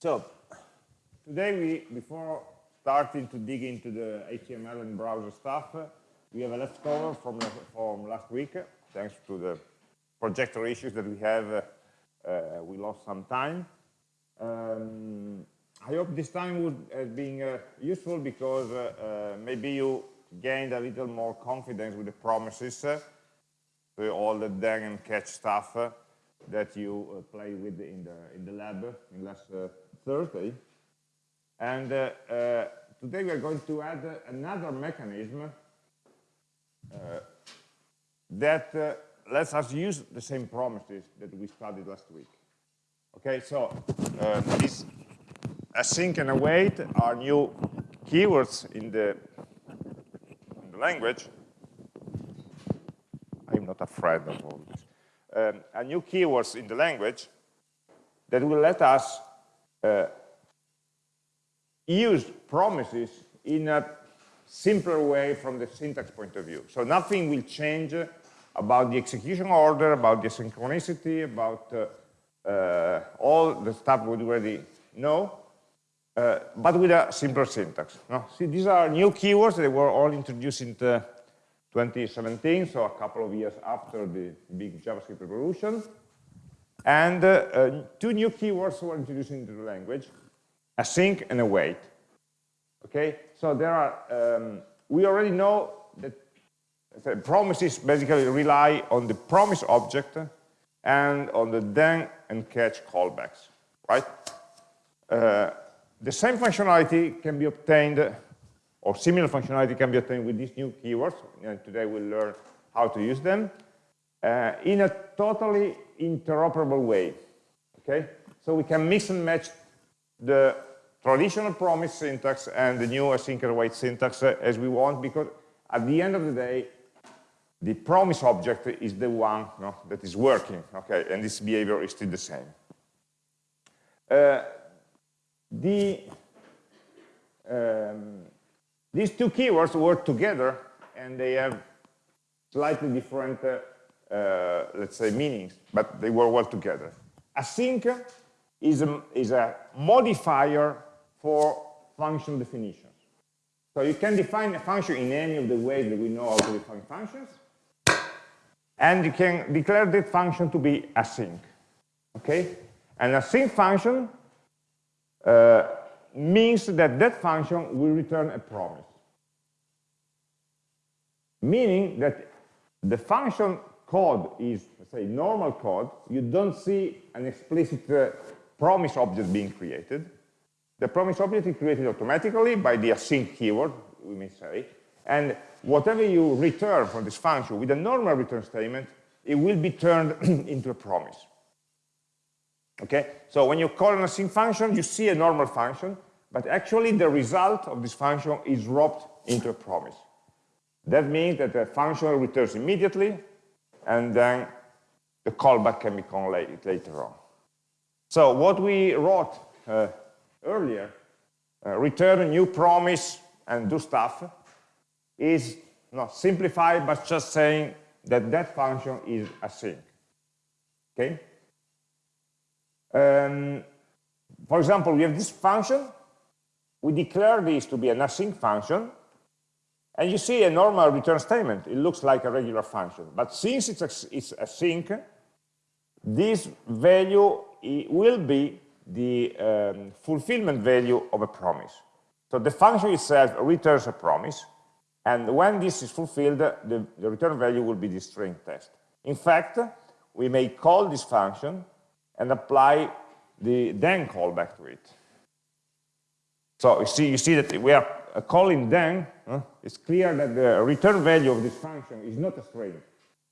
So today we, before starting to dig into the HTML and browser stuff, we have a leftover from, from last week, thanks to the projector issues that we have, uh, uh, we lost some time. Um, I hope this time would have been uh, useful because uh, uh, maybe you gained a little more confidence with the promises, uh, all the then and catch stuff that you play with in the in the lab in last Thursday. And uh, uh, today we are going to add another mechanism uh, that lets us use the same promises that we studied last week. Okay, so this async and await are new keywords in the, in the language. I'm not afraid of all this. Um, new keywords in the language that will let us uh, use promises in a simpler way from the syntax point of view. So nothing will change about the execution order, about the synchronicity, about uh, uh, all the stuff we already know, uh, but with a simpler syntax. No? See, these are new keywords that were all introduced in 2017, so a couple of years after the big JavaScript revolution. And uh, uh, two new keywords were introduced into the language async and await. Okay, so there are, um, we already know that promises basically rely on the promise object and on the then and catch callbacks, right? Uh, the same functionality can be obtained, or similar functionality can be obtained with these new keywords, and today we'll learn how to use them, uh, in a totally interoperable way, okay? So we can mix and match the traditional promise syntax and the new async await syntax uh, as we want because at the end of the day the promise object is the one that is working okay and this behavior is still the same uh, the um, these two keywords work together and they have slightly different uh, uh, let's say meanings but they work well together async is a, is a modifier for function definitions. So you can define a function in any of the ways that we know how to define functions, and you can declare that function to be async. Okay? An async function uh, means that that function will return a promise. Meaning that the function code is, say, normal code. You don't see an explicit uh, promise object being created. The promise object is created automatically by the async keyword, we may say, and whatever you return from this function with a normal return statement, it will be turned into a promise. Okay, so when you call an async function, you see a normal function, but actually the result of this function is wrapped into a promise. That means that the function returns immediately, and then the callback can be called later on. So what we wrote uh, earlier, uh, return a new promise and do stuff, is not simplified, but just saying that that function is async. Okay? Um, for example, we have this function. We declare this to be an async function. And you see a normal return statement. It looks like a regular function. But since it's, it's async, this value will be the um, fulfillment value of a promise. So the function itself returns a promise, and when this is fulfilled, the, the return value will be the string test. In fact, we may call this function and apply the then callback to it. So you see, you see that we are calling then, huh? it's clear that the return value of this function is not a string,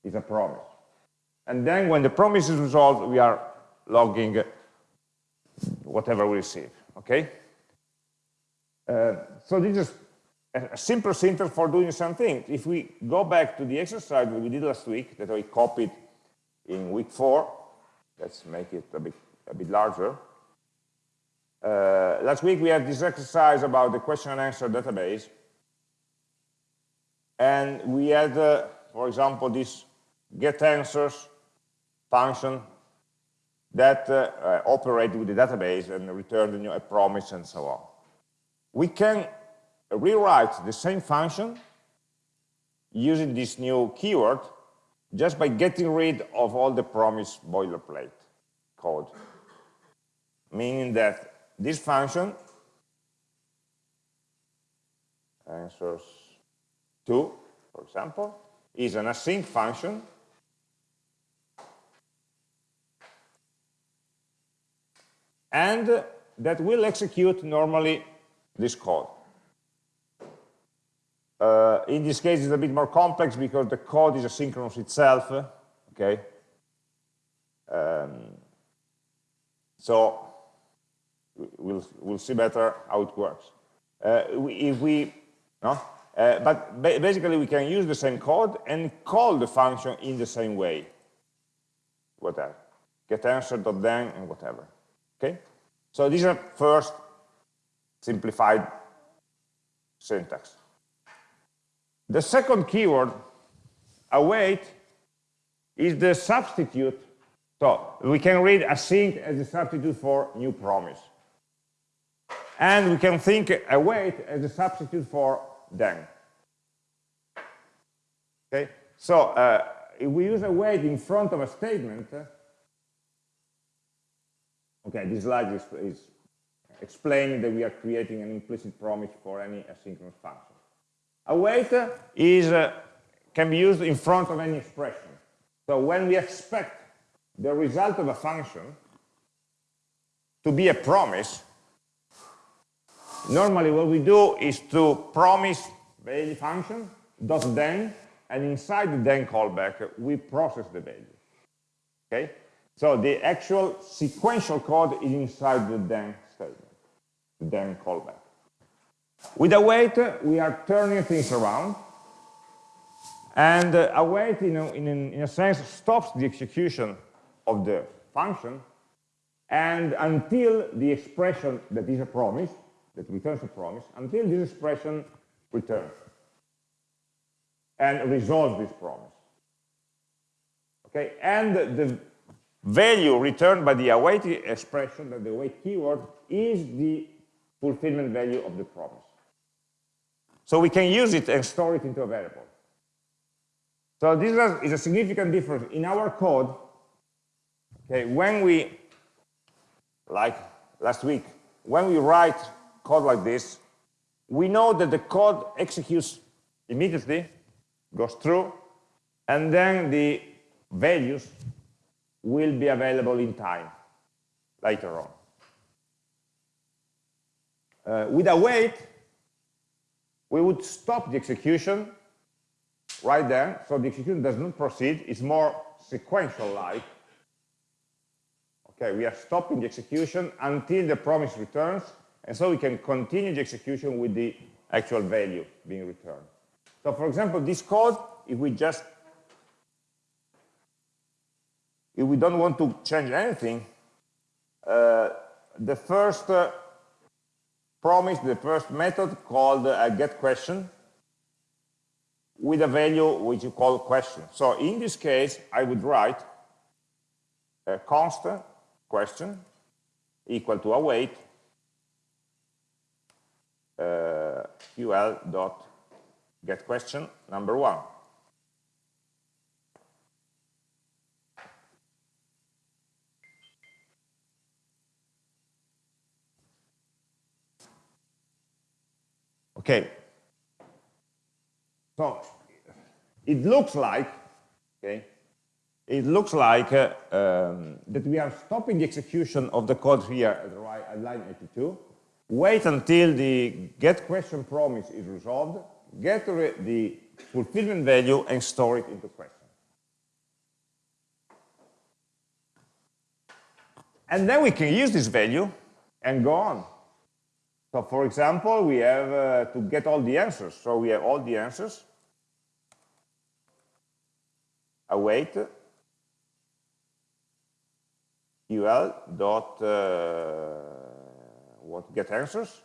it's a promise. And then when the promise is resolved, we are logging whatever we receive, okay? Uh, so this is a simple syntax for doing something. If we go back to the exercise we did last week, that I copied in week four, let's make it a bit, a bit larger. Uh, last week we had this exercise about the question and answer database. And we had, uh, for example, this get answers function that uh, uh, operate with the database and return you know, a promise and so on. We can rewrite the same function using this new keyword just by getting rid of all the promise boilerplate code. Meaning that this function answers 2, for example, is an async function and that will execute normally this code. Uh, in this case, it's a bit more complex because the code is asynchronous itself, okay? Um, so we'll, we'll see better how it works. Uh, if we, no? Uh, but ba basically we can use the same code and call the function in the same way, whatever, get answer dot then and whatever. Okay? So these are first simplified syntax. The second keyword, await, is the substitute. So we can read async as a substitute for new promise. And we can think a await as a substitute for then. Okay, so uh, if we use a await in front of a statement, Okay, this slide is, is explaining that we are creating an implicit promise for any asynchronous function. Await is, uh, can be used in front of any expression. So when we expect the result of a function to be a promise, normally what we do is to promise value function dot then, and inside the then callback, we process the value. Okay? So the actual sequential code is inside the then statement, the then callback. With await, we are turning things around. And uh, await, you know, in, in a sense, stops the execution of the function and until the expression that is a promise, that returns a promise, until this expression returns and resolves this promise. Okay, and the value returned by the await expression, that the await keyword, is the fulfillment value of the promise. So we can use it and store it into a variable. So this is a significant difference in our code. Okay, when we, like last week, when we write code like this, we know that the code executes immediately, goes through, and then the values will be available in time later on. Uh, with await, we would stop the execution right there, so the execution does not proceed, it's more sequential-like. Okay, we are stopping the execution until the promise returns, and so we can continue the execution with the actual value being returned. So for example, this code, if we just if we don't want to change anything, uh, the first uh, promise, the first method called uh, get question with a value which you call question. So in this case, I would write a constant question equal to await uh, ql dot get question number one. Okay. So it looks like, okay, it looks like uh, um, that we are stopping the execution of the code here at, line 82. Wait until the get question promise is resolved, get the fulfillment value and store it into question. And then we can use this value and go on. So for example, we have uh, to get all the answers. So we have all the answers. Await ul dot uh, what get answers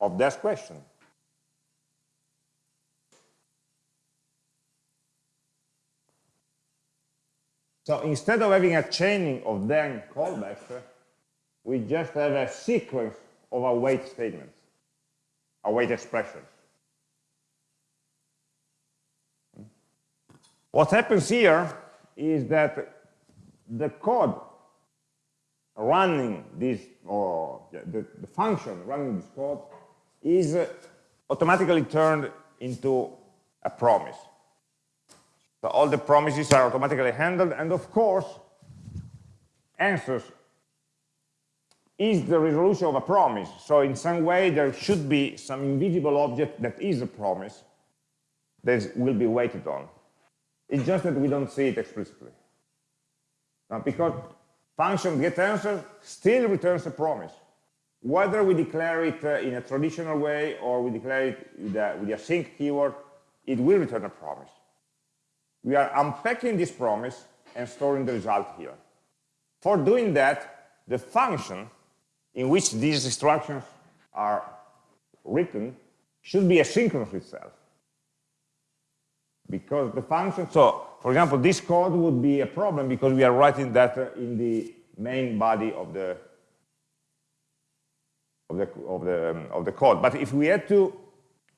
of that question. So instead of having a chaining of then callbacks, we just have a sequence of await statements, await expressions. What happens here is that the code running this, or the, the function running this code is automatically turned into a promise. So all the promises are automatically handled, and of course, answers is the resolution of a promise. So in some way, there should be some invisible object that is a promise that will be waited on. It's just that we don't see it explicitly. Now, because function get answer still returns a promise. Whether we declare it uh, in a traditional way or we declare it with a, with a async keyword, it will return a promise. We are unpacking this promise and storing the result here. For doing that, the function in which these instructions are written should be asynchronous itself. Because the function, so for example, this code would be a problem because we are writing that in the main body of the of the of the um, of the code. But if we had to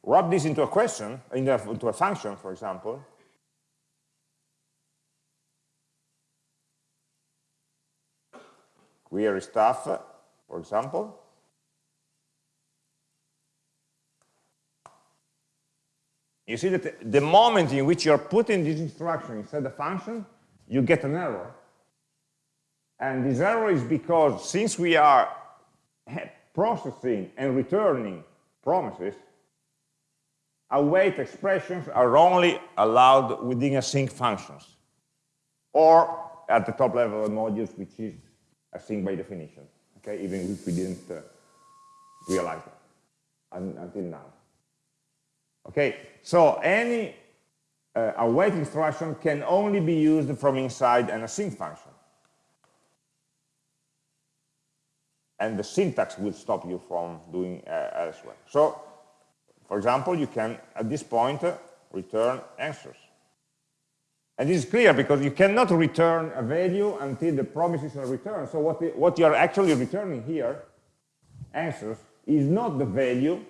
wrap this into a question, into a function, for example, query stuff, for example, you see that the moment in which you're putting this instruction inside the function, you get an error. And this error is because since we are processing and returning promises, await expressions are only allowed within async functions or at the top level of modules, which is async by definition, okay, even if we didn't uh, realize that until now. Okay, so any uh, await instruction can only be used from inside an async function. And the syntax will stop you from doing uh, elsewhere. So, for example, you can, at this point, uh, return answers. And this is clear because you cannot return a value until the promises are returned. So what, the, what you are actually returning here, answers, is not the value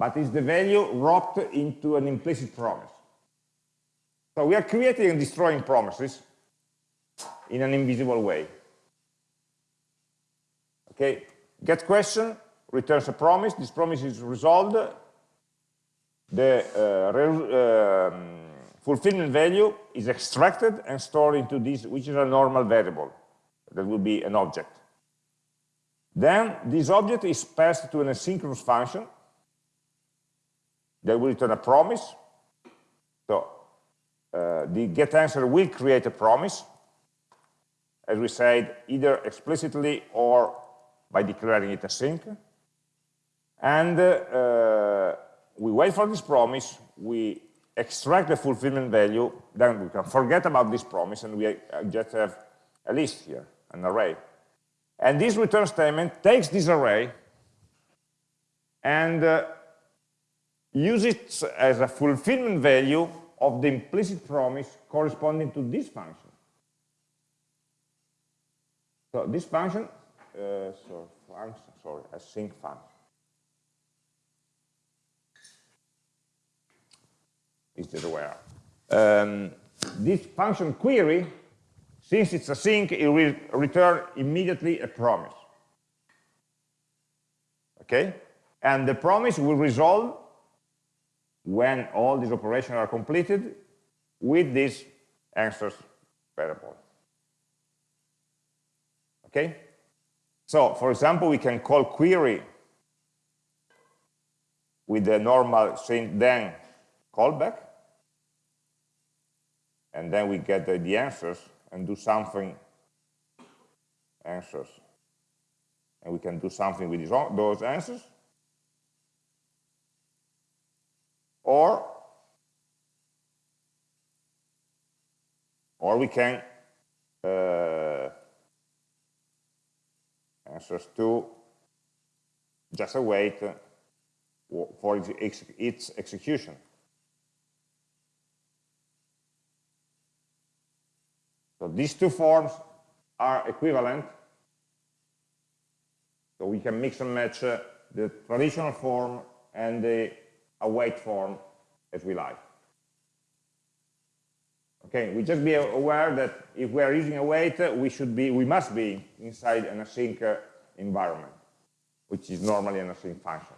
but it's the value wrapped into an implicit promise. So we are creating and destroying promises in an invisible way. Okay, get question returns a promise. This promise is resolved. The uh, um, fulfillment value is extracted and stored into this, which is a normal variable. That will be an object. Then this object is passed to an asynchronous function that will return a promise. So uh, the get answer will create a promise, as we said, either explicitly or by declaring it async. And uh, uh, we wait for this promise, we extract the fulfillment value, then we can forget about this promise and we uh, just have a list here, an array. And this return statement takes this array and uh, use it as a fulfillment value of the implicit promise corresponding to this function. So this function, uh, so function, sorry, async function. Is the where. Um, this function query, since it's async, it will return immediately a promise. Okay? And the promise will resolve when all these operations are completed with this answers variable. Okay? So, for example, we can call query with the normal then callback, and then we get the, the answers and do something answers. And we can do something with these, those answers. Or or we can uh, answers to just await for its execution. So these two forms are equivalent. So we can mix and match uh, the traditional form and the await form as we like. Okay, we just be aware that if we are using await, we should be, we must be inside an async uh, environment, which is normally an async function.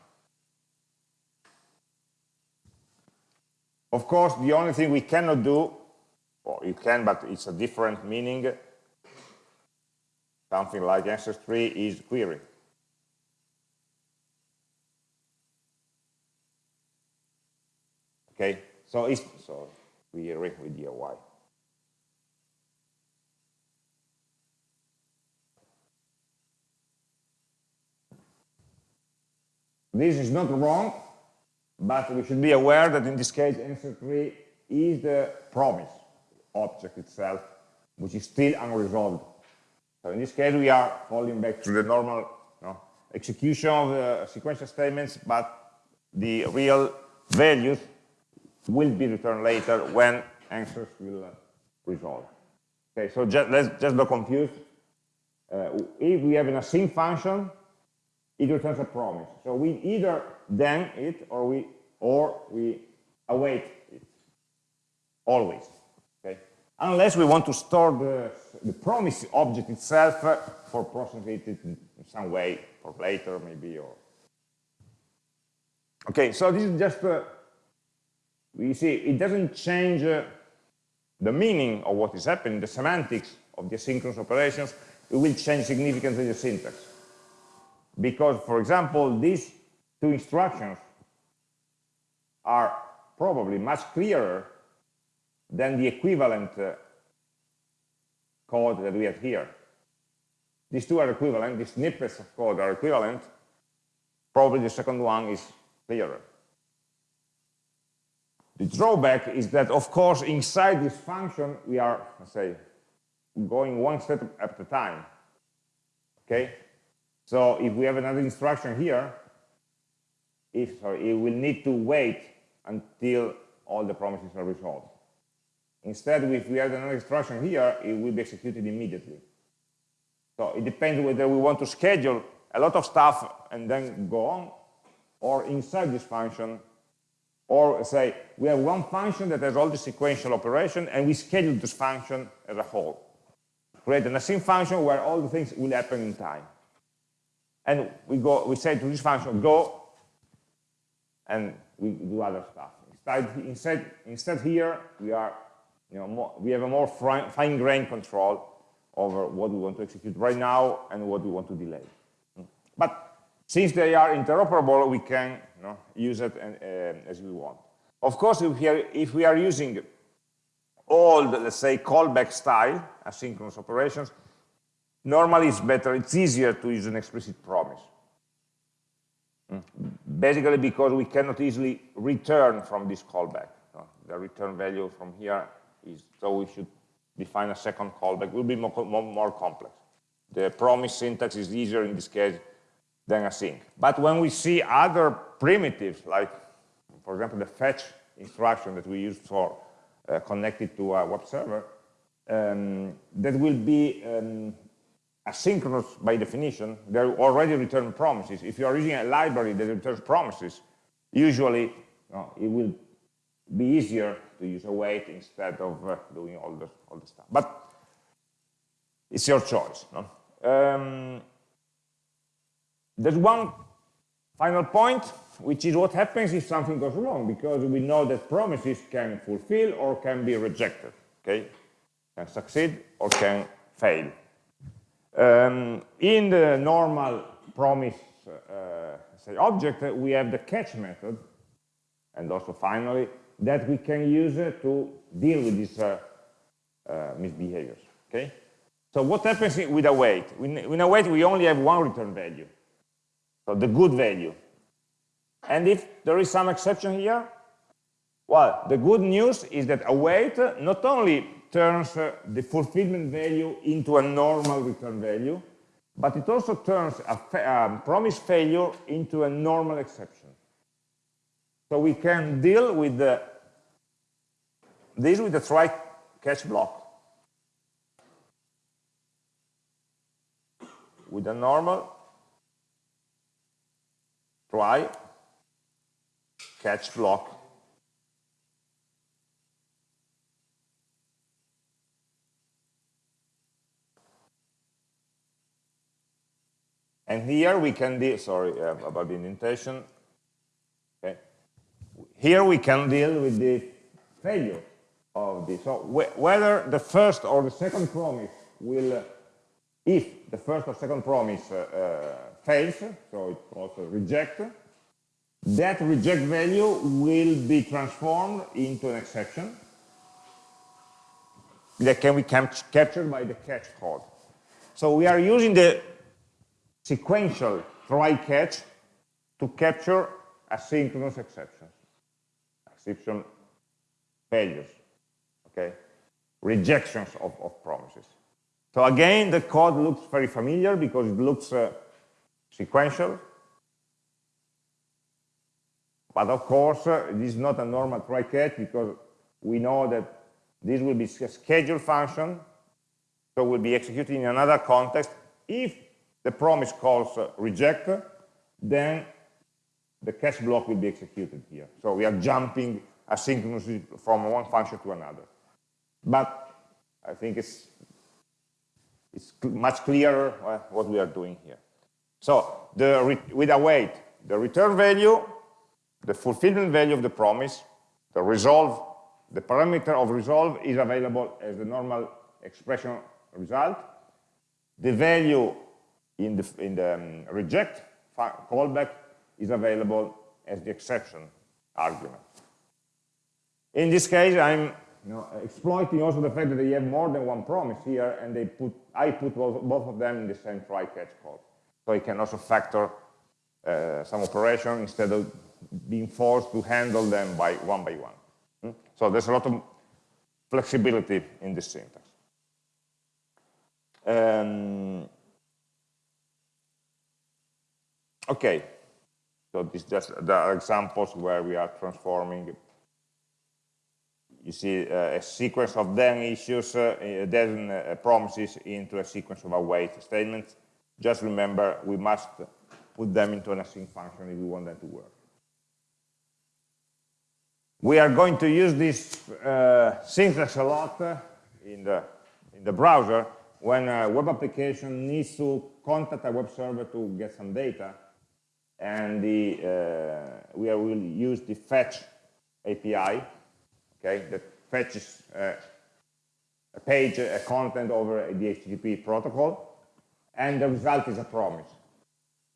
Of course, the only thing we cannot do, or you can, but it's a different meaning, something like answer3 is query. Okay, so it's so we read with the y. This is not wrong, but we should be aware that in this case answer 3 is the promise object itself, which is still unresolved. So in this case we are falling back to the normal you know, execution of the sequential statements, but the real values will be returned later when answers will resolve. Okay, so just, let's just not confuse. Uh, if we have an async function, it returns a promise. So we either then it or we or we await it always. Okay, unless we want to store the, the promise object itself for processing it in some way for later maybe or. Okay, so this is just uh, we see it doesn't change uh, the meaning of what is happening, the semantics of the asynchronous operations, it will change significantly the syntax. Because, for example, these two instructions are probably much clearer than the equivalent uh, code that we have here. These two are equivalent, these snippets of code are equivalent, probably the second one is clearer. The drawback is that, of course, inside this function, we are, let's say, going one step at a time. Okay? So if we have another instruction here, if sorry, it will need to wait until all the promises are resolved. Instead, if we have another instruction here, it will be executed immediately. So it depends whether we want to schedule a lot of stuff and then go on, or inside this function, or say, we have one function that has all the sequential operation, and we schedule this function as a whole. Create an async function where all the things will happen in time. And we go, we say to this function, go, and we do other stuff. Instead, instead, instead here, we are, you know, more, we have a more fine-grained control over what we want to execute right now and what we want to delay. But since they are interoperable, we can you know, use it and, uh, as we want. Of course, if we, are, if we are using old, let's say, callback style, asynchronous operations, normally it's better, it's easier to use an explicit promise. Hmm. Basically because we cannot easily return from this callback. The return value from here is, so we should define a second callback, it will be more, more, more complex. The promise syntax is easier in this case than async. But when we see other primitives, like, for example, the fetch instruction that we use for uh, connected to a web server, um, that will be um, asynchronous by definition. They already return promises. If you are using a library that returns promises, usually it will be easier to use await instead of uh, doing all the, all the stuff. But it's your choice. No? Um, there's one final point, which is what happens if something goes wrong, because we know that promises can fulfill or can be rejected, okay? Can succeed or can fail. Um, in the normal promise uh, say object, we have the catch method, and also finally, that we can use uh, to deal with these uh, uh misbehaviors, okay? So what happens with await? In await, we only have one return value so the good value. And if there is some exception here, well, the good news is that await not only turns uh, the fulfillment value into a normal return value, but it also turns a, promise failure into a normal exception. So we can deal with the, this with the try catch block. With a normal try, catch block, And here we can deal, sorry uh, about the indentation. Okay. Here we can deal with the failure of this. So wh whether the first or the second promise will, uh, if the first or second promise uh, uh fails, so it also reject, that reject value will be transformed into an exception that can be captured by the catch code. So we are using the sequential try catch to capture asynchronous exceptions, exception failures, okay, rejections of, of promises. So again, the code looks very familiar because it looks uh, sequential, but of course, uh, this is not a normal try catch because we know that this will be a scheduled function, so will be executed in another context if the promise calls uh, reject, then the catch block will be executed here. So we are jumping asynchronously from one function to another. But I think it's, it's much clearer uh, what we are doing here. So the with await, the return value, the fulfillment value of the promise, the resolve, the parameter of resolve is available as the normal expression result. The value in the, in the um, reject callback is available as the exception argument. In this case, I'm you know, exploiting also the fact that they have more than one promise here, and they put I put both, both of them in the same try catch code. So I can also factor uh, some operation instead of being forced to handle them by one by one. Hmm? So there's a lot of flexibility in this syntax. Um, Okay, so this just the examples where we are transforming. You see uh, a sequence of then issues, uh, then uh, promises into a sequence of await statements. Just remember, we must put them into an async function if we want them to work. We are going to use this uh, syntax a lot uh, in the in the browser when a web application needs to contact a web server to get some data and the, uh, we will use the fetch API, okay, that fetches uh, a page, a content over the HTTP protocol, and the result is a promise.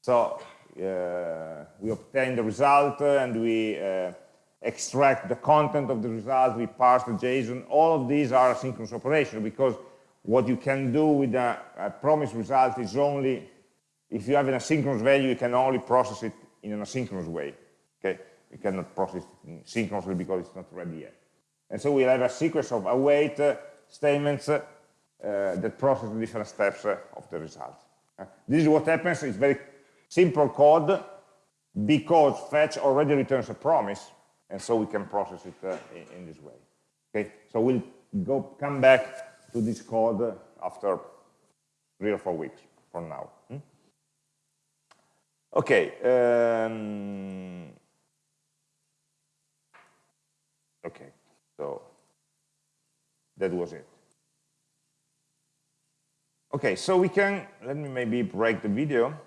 So uh, we obtain the result uh, and we uh, extract the content of the result, we parse the JSON. All of these are asynchronous operations because what you can do with a, a promise result is only if you have an asynchronous value, you can only process it in an asynchronous way. Okay, you cannot process it synchronously because it's not ready yet. And so we have a sequence of await uh, statements uh, that process the different steps uh, of the result. This is what happens. It's very simple code because fetch already returns a promise, and so we can process it in, in, this way. Okay, so we'll go come back to this code after three or four weeks from now. Hmm? Okay. Um, okay. So that was it. Okay, so we can, let me maybe break the video.